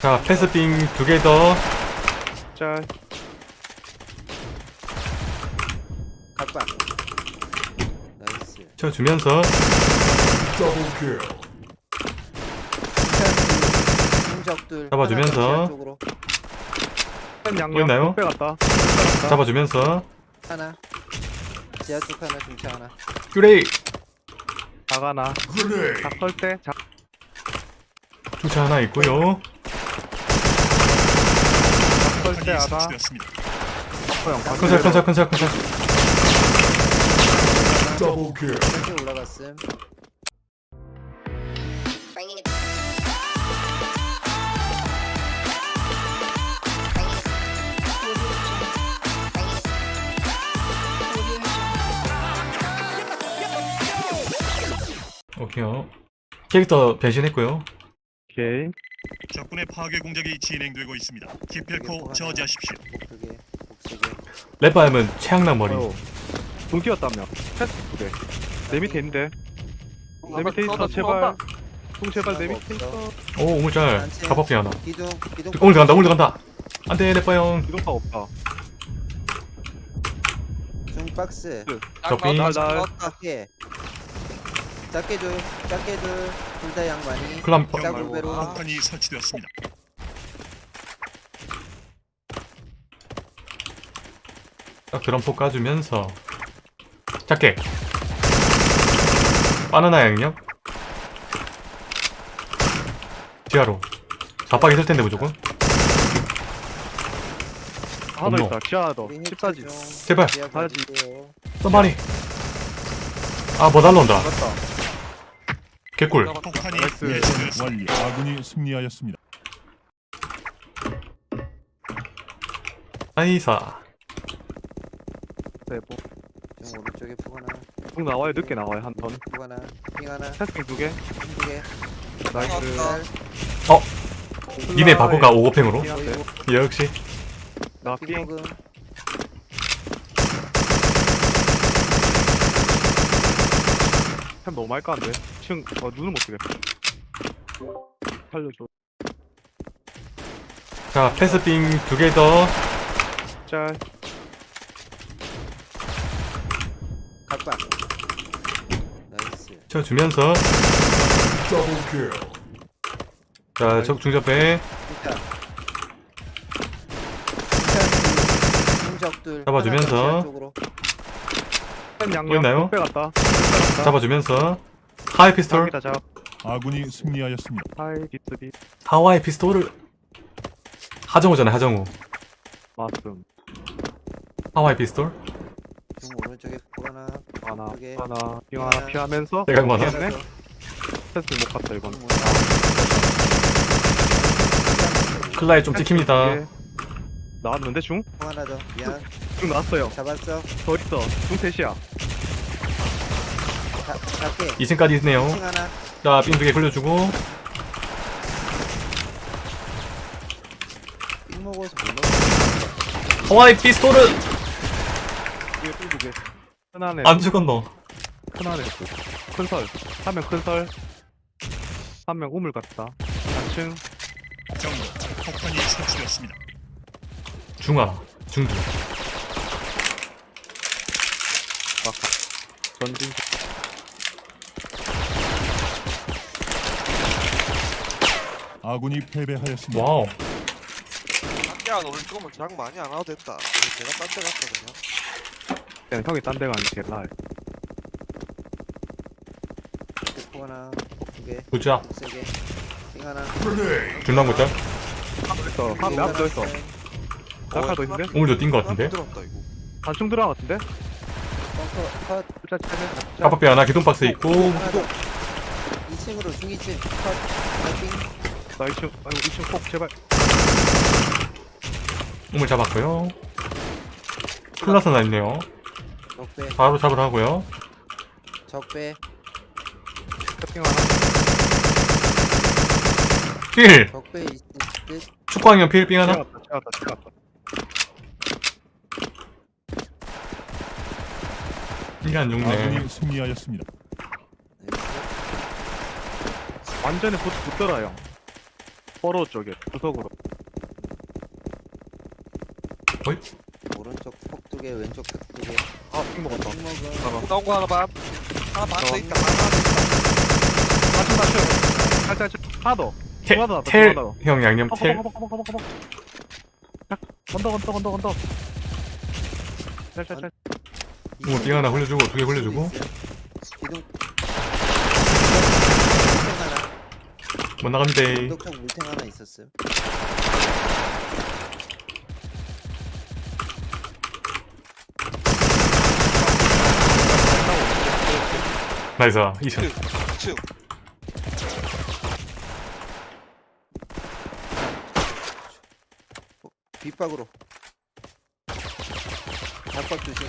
자 패스빙 두 개 더. 짤. 각박 나이스. 쳐 주면서. 공적들 잡아주면서. 보이나요? 잡아주면서. 하나. 지하 쪽 하나 중차 하나. 큐레이. 작아나. 작설 때 작. 주차 하나 있고요. 작 형. 컨설 컨설 이렇게 올라갔음 Bringing it. 오케이요 캐릭터 변신했고요 오케이. 적군의 파괴 공작이 진행되고 있습니다. 기필코 저지하십시오. 목두개 랩바임은 최양락 머리. 돈 뛰었다며. 패스 두 개. 내 밑에 있는데. 내 밑에 있어 제발. 돈 제발 내 밑에 있어. 오 오물짤 가법비 하나 기둥 기둥 오늘 간다 오늘 간다 안돼 랩바형 이동파 없다. 중 박스 적빙 날 날. 작게 작게 줄 작게 줄 둘다 양반이 클람 짝으로 배로 폭탄이 설치되었습니다. 딱 드럼포 까주면서 작게 바나나 양력 지하로 좌박 있을 텐데 무조건 하나. 있다. 지하 하나 더. 우리 14지. 중 제발. 봐주세요. 썸바리 아뭐 날라온다 맞다. 개꿀 폭탄이. 완료. 아군이 승리하였습니다. 나이사 네, 뭐. 중 오른쪽에 푸 하나 쭉 나와요. 늦게 나와요. 한 번. 푸 하나 핑 하나 패스팅 두 개. 두 개 나이스. 니네 바꾸가 오고팽으로 핑한테. 역시 나 삥. 핑먹음 템 너무 말까는데. 층. 어 눈을 못 뜨겠다. 살려줘. 자 패스빙 두 개 더 짤. 각박 나이스 쳐주면서 자 적 중접배 일단 일단 공적들 잡아주면서. 하나 더 지하 쪽으로 템 양념. 보이나요? 갔다. 잡아주면서 하이 피스톨 잡. 아군이 승리하였습니다. 하이 디스비. 하와이 피스톨을 하정우잖아 하정우 마스음. 하와이 피스톨 중 오른쪽에 푸 하나 하나. 두 개. 하나. 핑 하나 피하면서. 내가 많아 피했네. 패스 못 갔다 이건. 클라이 좀 찍힙니다 예. 나왔는데 중? 푸 하나 더 미안 중 나왔어요. 잡았어 더 있어. 중 셋이야. 자, 작게 2층까지 있네요 층 하나 자 삥 두개 굴려주고 삥 먹어서 못 먹어 하와이 피스톨은 이게 두 개. 큰 안에. 안 죽었노 큰 안에. 큰 설. 한 명 큰 설. 한 명 우물 같다. 4층. 정보 폭탄이 설치되었습니다. 중하 중두 전진. 아군이 패배하였습니다. wow 야, 너 오늘 조금만 장 많이 안 와도 됐다. 내가 딴 데 갔다 그냥. 그냥 형이 딴 데 가는 게 제일 나아. 푸 하나 두개 부자 세개 핑 하나 중랑고짤 있어. 한명더 있어. 낙하도 있는데? 오늘도 뛴거 같은데 들었다 이거. 단층 들어간 것 같은데? 벙커 컷 하나 기둥박스 있고 하나 더 2층으로 중 2층 컷핑 나 2층, 아이고 2층 폭 제발. 우물 잡았고요 클라스 나 있네요 적배 바로 잡으러 하고요 적배 하나. 필 적배 듯 축구학년 필빙 하나 채웠다, 채웠다, 채웠다. 이게 안 죽네 아군이 승리하였습니다. 완전히 못, 못 들어요. 포로 쪽에 구석으로 오른쪽 폭두 개, 왼쪽 폭두 개. 아핑 먹었다. 잠깐만 나온 거 하나 반 하나 반더 있다 반 맞춤 맞춤 살짝 하나 더 텔, 하나 더 하나 더 텔, 하나 더형 양념 텔. 건더 건더 건더 건더 짤짤짤 뭐, 빙 하나 흘려주고, 두 개 흘려주고. 기둥. 물탱 하나. 못 나갑니다. 독촉 물탱 하나 있었어요. 나이스. 2층. 층 빗박으로. 잡박 조심.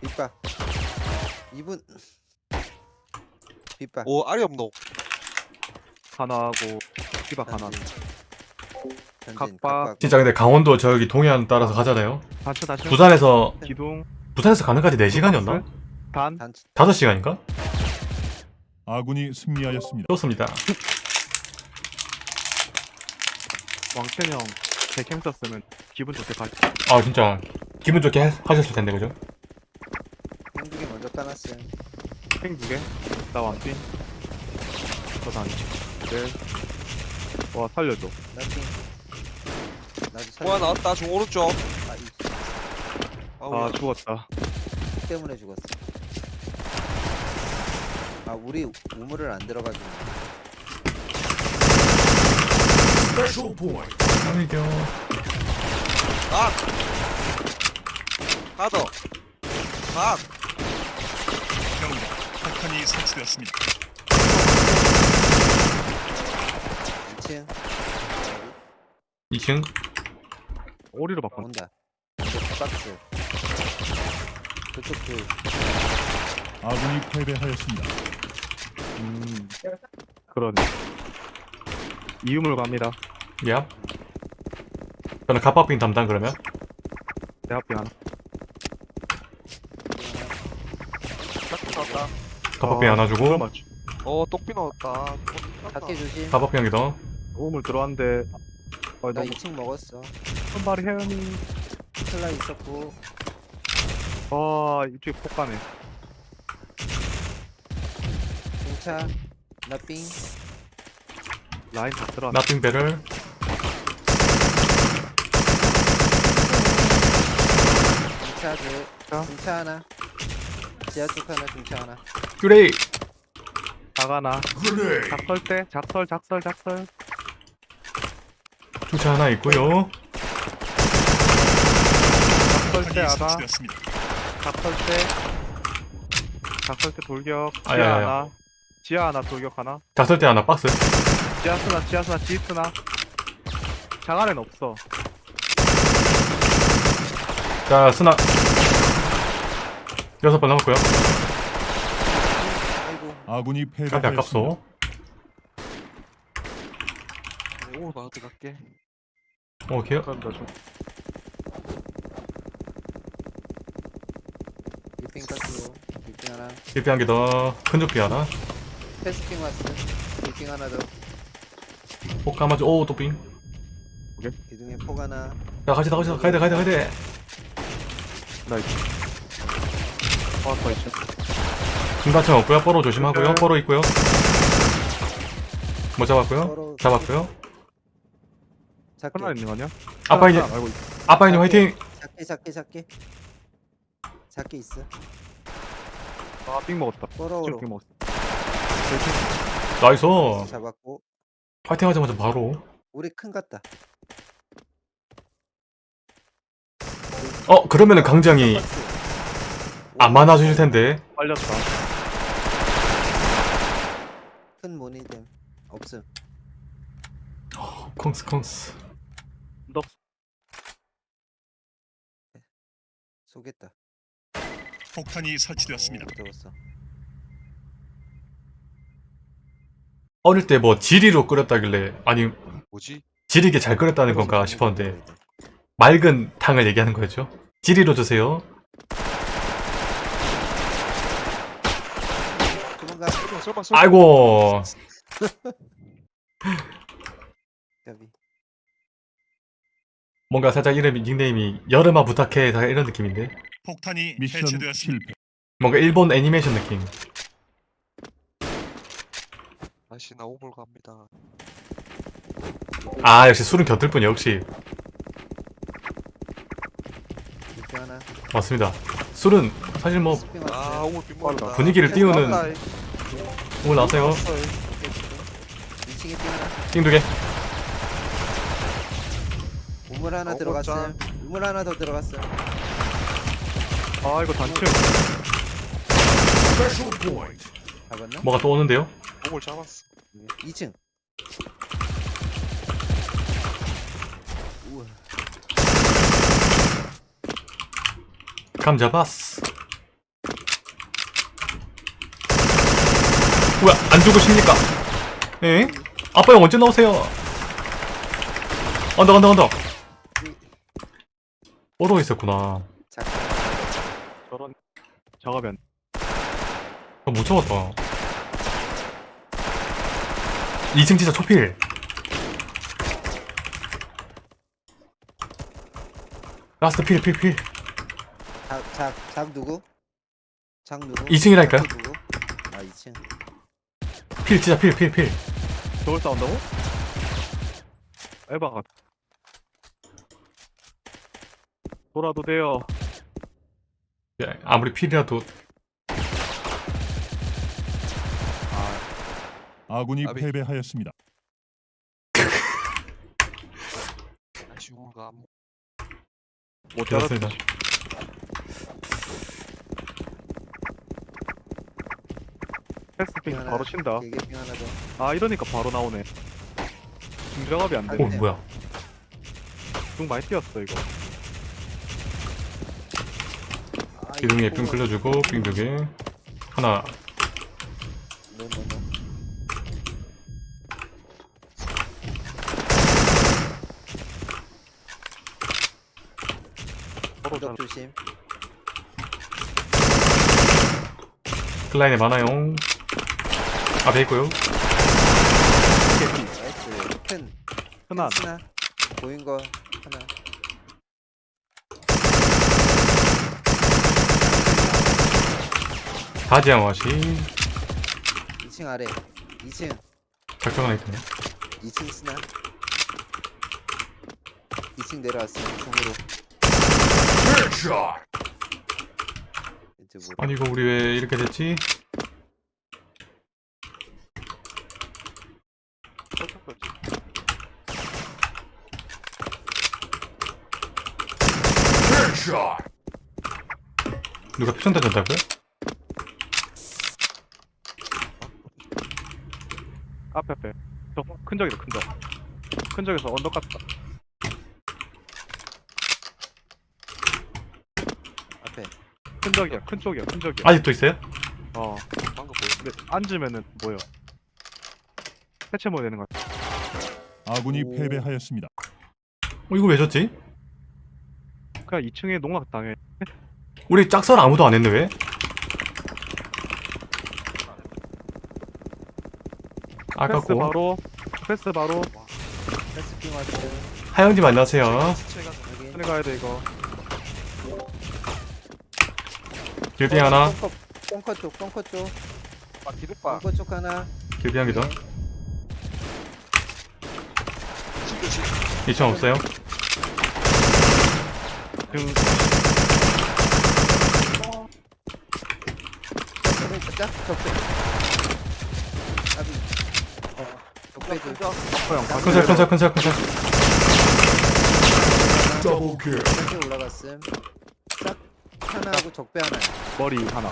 빗박. 2분. 빗박. 오 알이 없노 하나하고 피박 하나 각박. 진짜 근데 강원도 저기 동해안 따라서 가잖아요. 단추 단추 부산에서, 기둥 부산에서 가는까지 4시간이었나? 단단 5시간인가? 아군이 승리하였습니다. 좋습니다. 왕천 형 백캠 썼으면 기분 좋게 가 아, 진짜. 기분 좋게 하- 하셨을 텐데, 그죠? 한두개 먼저 까놨어요. 핑 두개 나 완핑 저 단. 네. 와 살려줘 나핑. 나도 살. 보아 나왔다 중 오른쪽 아, 이 아, 아 죽었다 X 때문에 죽었어. 아 우리 우물을 안 들어가지고. 아이고. 각 하나 더 각! 폭탄이 설치되었습니다. 2층 2층. 오리로 바꾼 온다. 박스. 그쪽 그 아군이 패배하였습니다. 음 그러네 이음을 갑니다 야. 저는 갑박빙 담당 그러면. 내 앞에 하나 딱 나왔다 갑박빙 하나 그거 주고. 맞추 어 똑비 나왔다 작게 조심. 갑박빙 한개 더. 우물 들어왔는데 아나 너무 2층 먹었어. 손발이 헤엄이 클라 있었고 아 이쪽에 폭 가네 중차 나삥 라인 다 들어왔네 나핑 배럴. 중차 둘 자. 중차 하나 지하 쪽 하나 중차 하나 그레이. 나가나 작설 때 작설 작설 작설 주차 하나 있고요. 작설 때 폭탄이 하나 설치되었습니다. 작설 때 작설 때 돌격 지하 아야야야. 하나 지하 하나 돌격 하나 작설 때 하나 박스. 지하 쓰나 지하 쓰나 지 쓰나 장안에는 없어 자, 스나. 여섯 번 남았고요. 아군이 패배하였습니다. 아깝소. 오 나한테 갈게 오케이. 그런다 좀 리핑 깎고 리핑 하나 일한 개 더. 큰 조끼 하나. 패스팅 왔어 리핑 하나 더 폭 감아줘. 오, 또 빙. 기둥에 폭 하나 야, 같이 다 같이 다 가야 돼, 가야 돼, 가야 돼. 나이스 아더 있어 중단층 없고요. 뽀로 조심하고요. 네. 뽀로 있고요. 뭐 잡았고요? 잡았고요. 하나 있는 거 아니야? 아빠 이제 하나 알고 있어 아빠이님 화이팅. 작게 작게 작게 작게 있어 아삥 먹었다 뽀로로 삥 먹었어 나이스. 잡았고 화이팅 하자마자 바로. 우리 큰 같다 어, 그러면은 강장이. 안 많아 주실 텐데. 빨렸다 큰 모니뎀 없음 콩스 콩스. 너 쏘겠다 폭탄이 설치되었습니다. 오, 들었어 어릴 때 뭐 지리로 끓였다길래 아니 뭐지? 지리게 잘 끓였다는 건가 싶었는데 맑은 탕을 얘기하는 거였죠. 지리로 주세요. 설마 설마 아이고. 뭔가 살짝 이름이 닉네임이 여름아 부탁해 다 이런 느낌인데 폭탄이 미션 해체되었습니다. 실패. 뭔가 일본 애니메이션 느낌 다시 나 오볼 갑니다. 아 역시 술은 곁들 뿐이야 역시. 맞습니다 술은 사실 뭐 아. 분위기를 띄우는 오늘 나왔어요 2층에 삥 하나. 띵두개 우물 하나 어, 들어갔어요. 우물 하나 더 들어갔어요. 아 이거 단층 잡았나? 뭐가 또 오는데요? 오볼 잡았어. 2층. 우와. 감 잡았어 뭐야 안 죽으십니까? 에? 아빠 형 언제 나오세요? 언덕 언덕 언덕 오로 있었구나 자, 저런 작업이 안 아, 못 잡았다 2층 진짜 초필 라스트 필 필필 작, 작, 작 누구? 작 누구? 2층이라니까요? 작 누구? 아 2층. 필 진짜 필 필 필 저걸 싸운다고? 에바가 돌아도 돼요 야, 아무리 필이라도 아군이 아비. 패배하였습니다. 감. 못 그렇습니다 하나, 바로 친다. 길게 삥 하나 더. 아 이러니까 바로 나오네. 중작업이 안오 되네. 뭐야? 중 많이 뛰었어 이거. 아, 기둥에 이거 삥 굴려주고 삥 두 개. 하나. 노, 노, 노. 서로 잘 구독 조심. 클라인에 많아요 앞에 있고요 nice. 큰. 스나. 보인 거 하나. 다지양 와시 2층 아래. 2층. 작정 하나 있네 2층 스나. 2층 내려왔어요. 중으로. 아니 이거 우리 왜 이렇게 됐지? 누가 표정 던졌다고요? 앞에 앞에 저큰 적이다 큰적큰 적에서 언덕 갔다 앞에. 큰 적이야 큰 쪽이야 큰 적이야 아직도 있어요? 어 방금 보였어. 근데 앉으면은 뭐요 해체 뭐 되는 것 같아 아군이 오. 패배하였습니다. 어 이거 왜 졌지? 그냥 2층에 농락 당해 우리 짝설 아무도 안 했네 왜? 패스 아깝고 바로 패스 바로 패스 삥 왔어요. 하영님 안녕하세요 시체가. 천에 가야 돼 이거 길빙 하나 벙커, 벙커 쪽, 벙커 쪽. 아, 기둥봐. 벙커 쪽 하나. 길빙 한개더 지금 지금 2층 없어요 등 적배 있자. 적배. 아비. 어. 적배 줘. 아퍼형 컨설 컨설 컨설 컨설 적배 올라갔음. 짝 하나하고 적배 하나. 머리 하나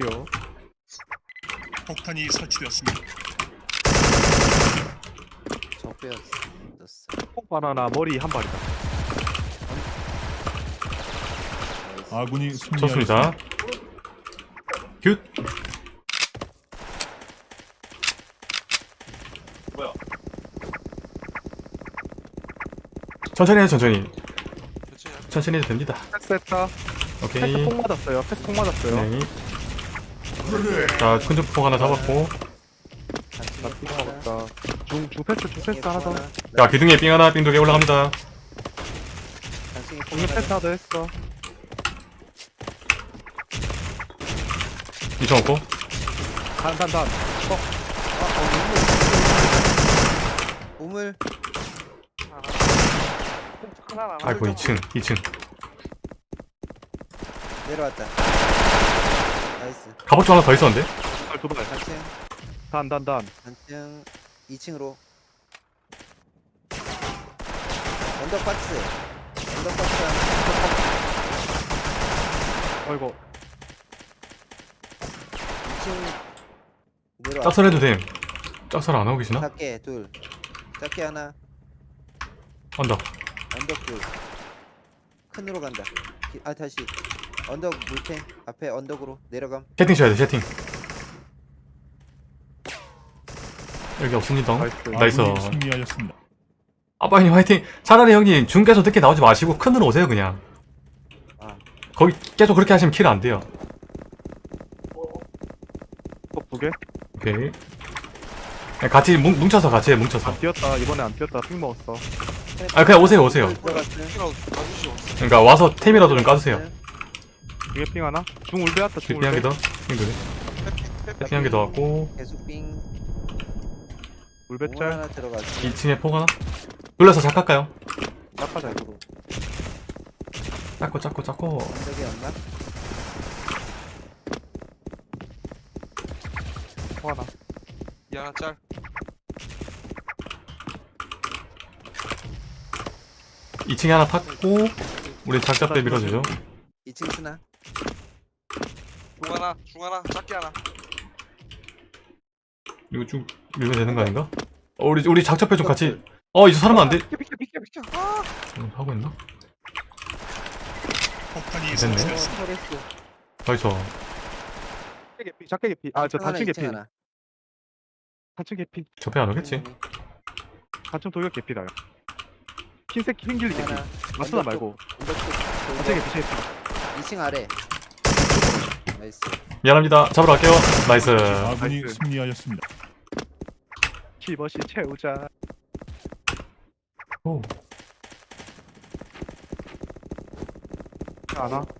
귀여워 폭탄이 설치되었습니다. 적배였어. 콩 바나나 머리 한 발이다 나이스. 아군이 승리하였습니다. 좋습니다 good 천천히 해 천천히. 천천히 천천히 해도 됩니다. 패스했다. 패스 오케이. 통 맞았어요. 패스 통 맞았어요. 네. 자 큰주폭 하나 잡았고. 같이 나 피가 먹었다. 중, 중 패스, 중 패스 하나 더. 야 기둥에 삥 하나 삥 두 개 올라갑니다. 중에 패스 하나 더 했어. 이청 없고? 단, 단, 단. 우물. 아이고 2층 2층. 내려왔다. nice. 갑옷 좀 하나 더 있었는데? 발, 두 발. 단층. 단, 단, 단. 단층. 2층으로. 언더박스. 언더박스. 하나 아이고. 2층 내려와. 짝설 해도 됨 짝설 안 하고 계시나? 작게 둘. 작게 하나. 언덕. 언덕 둘. 큰으로 간다. 기- 아 다시. 언덕 물탱 앞에 언덕으로 내려감. 채팅 쳐야 돼 채팅. 여기 없습니다. nice. 승리하였습니다. 아빠님 화이팅. 차라리 형님 중계에서 늦게 나오지 마시고 큰으로 오세요 그냥. 아. 거기 계속 그렇게 하시면 kill 안 돼요 두 개? 오케이 그냥 같이 뭉, 뭉쳐서 같이 해 뭉쳐서 안 뛰었다. 이번에 안 뛰었다. 핑 먹었어. 아 그냥 오세요 오세요. 그러니까 와서 템이라도 좀 까주세요 중에 핑 하나? 중 울베 왔다. 중 핑한 울베. 개더 핑한 개 더 왔고 계속 빙 울베 우물 짤. 하나 들어갔음 2층에 폭 하나 눌러서 작할까요? 짝하자. 쪽으로 작고 작고 작고 언덕이 없나? 하나 짤. 2층에 하나 탔고 우리 작잡 때 밀어주죠 2층 스나 중 하나, 중 하나, 작게 하나. 이거 쭉 밀면 되는 거 아닌가? 어, 우리 우리 작잡배 좀 같이 어 이제 사람 안돼 비켜, 비켜, 비켜, 비켜. 아! 하고 있나? 어, 됐네. 폭탄이 어. 터렛스 나이스 작게 개피. 작게 개피. 아, 저 단층 개피. 하나 단층 개피. 접해 안 오겠지? 단층 돌격 개피다. 흰색 흰길 개피. 아스나 말고. 언덕 쪽 단층 개피. 개피. 2층 아래 나이스 미안합니다 잡으러 갈게요 나이스 아군이 나이스. 승리하였습니다. 키버시 채우자. 오.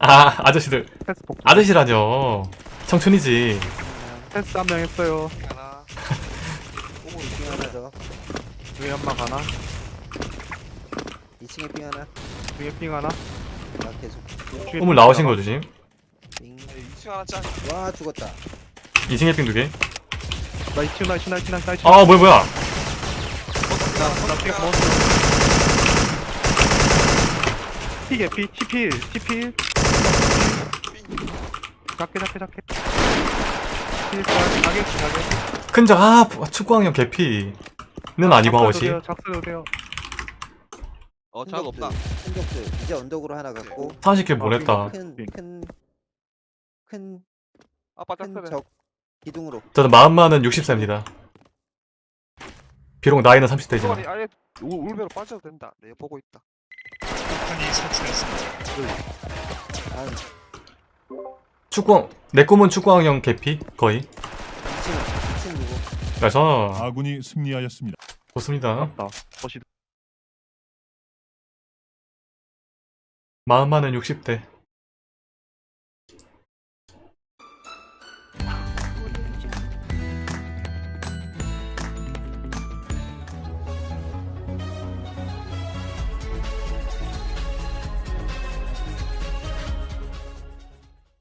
아 아저씨들. 아저씨라뇨 청춘이지 패스 한명 했어요. 하나. 2층 하나 더 중에 한방 하나. 2층에 빙 하나 중에 핑 하나. 나 계속 핑 나오신 하나. 거 조심 빙 2층 하나 짤. 와 죽었다 2층에 삥 두개 나 2층 나 2층 나 2층 나 2층. 아 뭐야 뭐야 나핑 먹었어. 티 개피. 티필. 티필. 작게 작게 작게. 필 짤. 가게 가게. 큰 적 아 축구왕형 개피 는 아니고 돼요. 어, 잘 없다. 흔적들 이제 언덕으로 하나 갔고 30개 보냈다 큰큰큰큰적 아빠 짝펴네. 기둥으로 저는 마음만은 60세입니다 비록 나이는 30대지만 아니, 아예 울- 울베로 빠져도 된다. 내 보고 있다. 폭탄이 설치됐습니다. 다음 축구왕 내 꿈은 축구왕형 개피 거의 2층 2층 누구 그래서 아군이 승리하였습니다. 좋습니다 맞다. 마음만은 60대